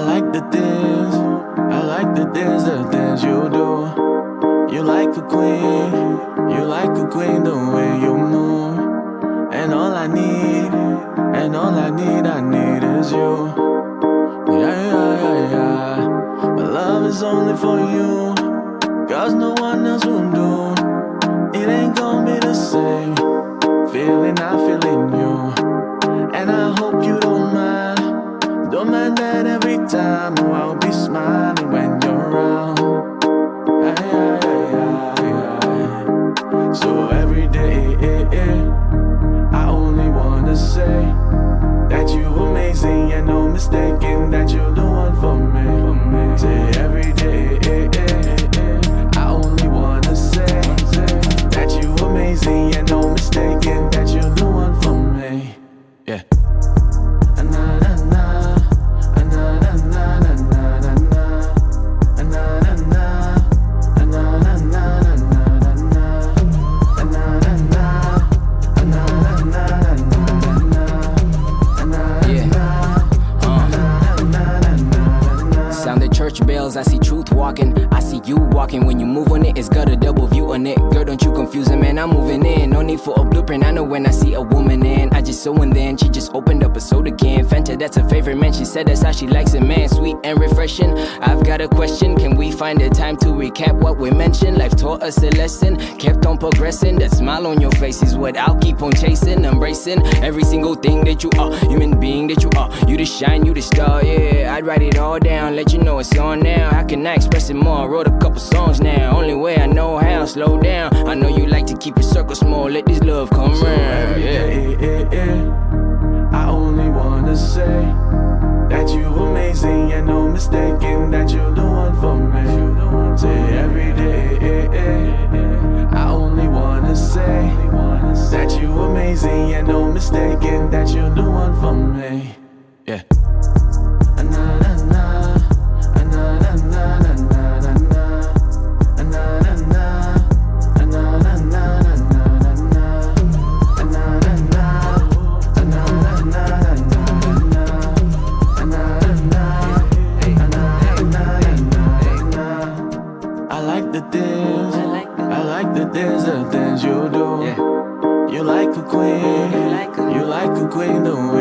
I like the things, I like the things, the things you do. You like a queen, you like a queen the way you move. And all I need, and all I need, I need is you. Yeah, yeah, yeah, yeah. My love is only for you. Cause no one else will do. It ain't gonna be the same. Feeling, I feel in you. time, oh, I won't bells, I see truth walking. I see you walking. When you move on it, it's got a double view on it. Girl, don't you confuse it, man. I'm moving in. No need for a blueprint. I know when I see a woman in. I just so and then she just opened up a soda can. That's her favorite man. She said that's how she likes it, man. Sweet and refreshing. I've got a question. Can we find a time to recap what we mentioned? Life taught us a lesson. Kept on progressing. That smile on your face is what I'll keep on chasing. Embracing every single thing that you are. Human being that you are. You the shine, you the star, yeah. I'd write it all down. Let you know it's on now. How can I express it more? I Wrote a couple songs now. Only way I know how. Slow down. I know you like to keep your circle small. Let this love come round. Yeah. Wanna say that you amazing and no mistaking that you're the one for me. Say every day, I only wanna say that you amazing and no mistaking that you're the one for me. Like the things, I like the things, the things you do. You like a queen, you like a queen the way